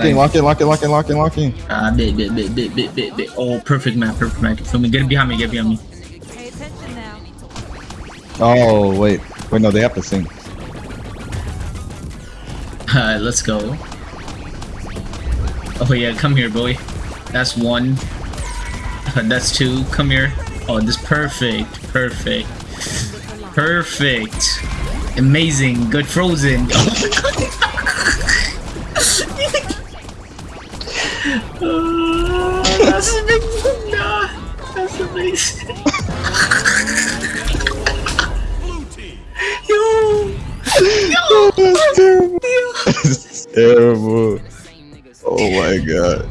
Lock in, lock in, lock in, lock in, lock in, lock in. Ah, bit, bit, bit, bit, bit, bit, bit. Oh, perfect map, perfect map. Feel me? Get it behind me, get behind me. Pay attention now. Oh wait, wait no, they have to sing. Alright, let's go. Oh yeah, come here, boy. That's one. That's two. Come here. Oh, this perfect, perfect, perfect, amazing, good frozen. Oh that's amazing. Nah, that's amazing. Yo, That's terrible. That's terrible. Oh my god.